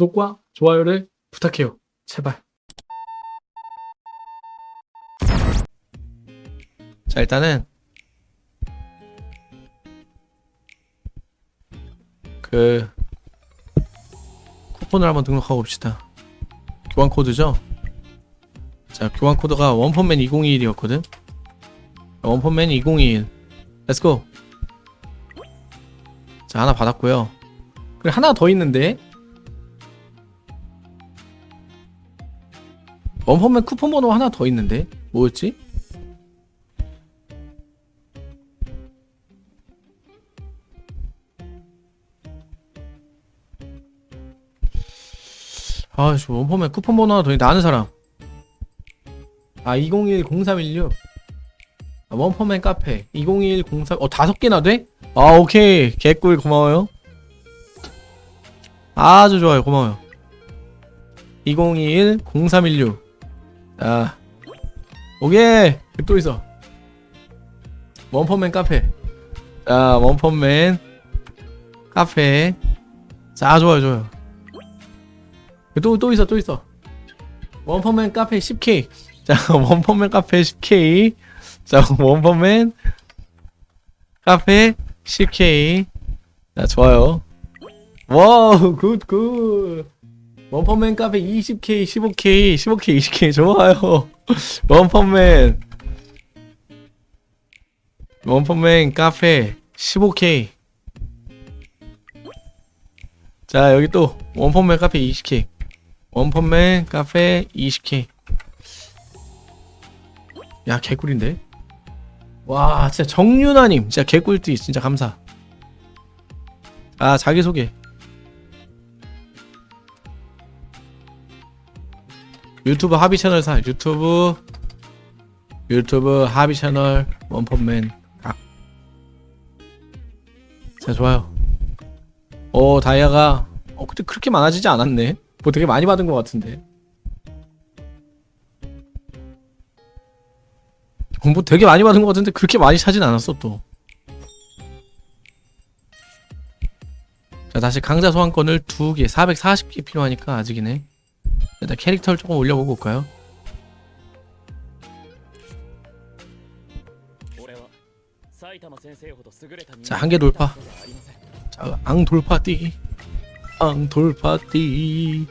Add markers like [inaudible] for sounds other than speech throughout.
구독과 좋아요를 부탁해요. 제발. 자 일단은 그 쿠폰을 한번 등록하고 봅시다. 교환 코드죠? 자 교환 코드가 원펀맨 2021이었거든. 원펀맨 2021 let's go 자 하나 받았고요. 그리고 하나 더 있는데 원펀맨 쿠폰 번호 하나 더 있는데 뭐였지? 아, 저 원펀맨 쿠폰 번호 하나 더 있는데 아는 사람. 아, 201-0316. 아, 원펀맨 카페. 201-03, 어, 다섯 개나 돼? 아, 오케이. 개꿀 고마워요. 아주 좋아요. 고마워요. 2021-0316. 자, 오케이. 또 있어. 원펀맨 카페. 자, 원펀맨 카페. 자, 좋아요, 좋아요. 또, 또 있어, 또 있어. 원펀맨 카페 10K. [laughs] 자, 원펀맨 카페 10K. 자, 원펀맨 카페 10K. 자, 좋아요. wow, good, good. 원펀맨 카페 20K, 15K, 15K, 20K. 좋아요. [laughs] 원펀맨. 원펀맨 카페 15K. 자, 여기 또 원펀맨 카페 20K. 원펀맨 카페 20K 야 개꿀인데 와 진짜 정윤아님 진짜 개꿀띠 진짜 감사 아 자기소개 유튜브 하비 채널 사 유튜브 유튜브 하비 채널 원펀맨. 각. 자 좋아요. 오 다이아가 어 근데 그렇게 많아지지 않았네. 뭐 되게 많이 받은 것 같은데. 어, 뭐 되게 많이 받은 것 같은데 그렇게 많이 차진 않았어 또. 자, 다시 강자 소환권을 두 개, 440개 필요하니까 아직이네. 일단 캐릭터를 조금 올려보고 올까요? 자, 한 개 돌파. 자, 앙 돌파 뛰기. 앙 돌파 뛰기.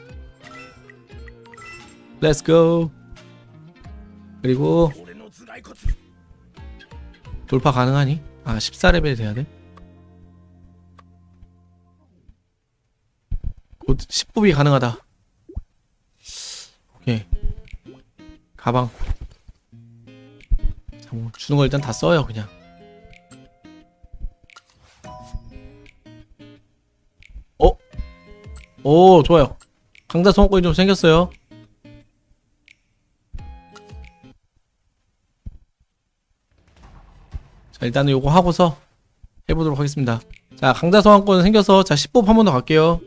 let's go. 그리고 돌파 가능하니? 아, 14레벨 돼야 돼. 곧 10부비 가능하다. 오케이. 가방. 자, 뭐 주는 거 일단 다 써요, 그냥. 어? 오 좋아요 강자 소원권이 좀 생겼어요 자 일단은 요거 하고서 해보도록 하겠습니다 자 강자 소환권 생겨서 자 10법 한 번 더 갈게요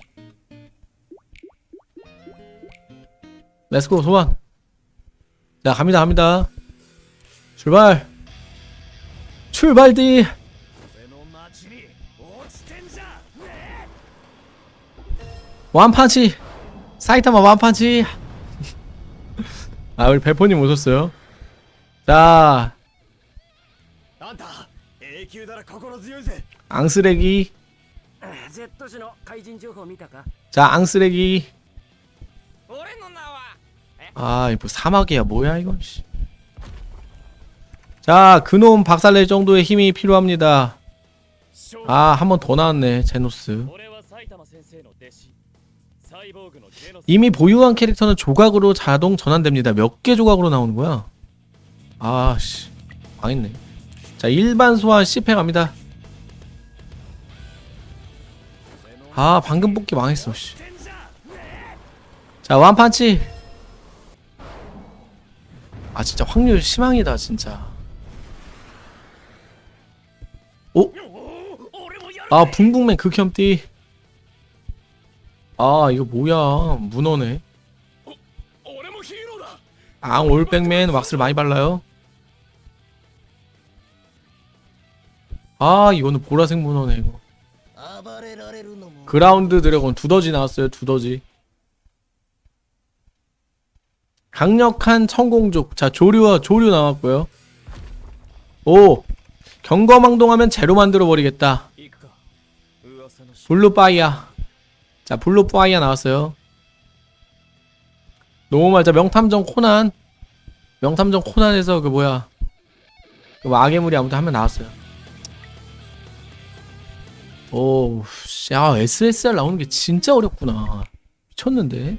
let's go 소환. 자 갑니다 갑니다. 출발. 출발디. 완판치. 사이타마 완판치. [laughs] 아 우리 배포님 오셨어요? 자. 앙쓰레기. 자 앙쓰레기. 아, 이거 뭐 사막이야. 뭐야, 이거. 자, 그놈 박살낼 정도의 힘이 필요합니다. 아, 한 번 더 나왔네. 제노스. 이미 보유한 캐릭터는 조각으로 자동 전환됩니다. 몇 개 조각으로 나오는 거야? 아, 씨. 망했네. 자, 일반 소환 10회 갑니다. 아, 방금 뽑기 망했어, 씨. 자, 완판치. 진짜 확률 희망이다 진짜. 오? 아 붕붕맨 그 극혐띠. 아 이거 뭐야. 문어네. 아 올백맨 왁스를 많이 발라요. 아 이거는 보라색 문어네 이거. ground dragon 두더지 나왔어요 두더지. 강력한 천공족. 자 조류와 조류 나왔고요. 오 경거망동하면 제로 만들어버리겠다. blue fire 자 blue fire 나왔어요. 너무 말자 명탐정 코난. 명탐정 코난에서 그 뭐야. 그 뭐 악의 물이 아무튼 한 명 나왔어요. 오야 아, SSR 나오는 게 진짜 어렵구나. 미쳤는데?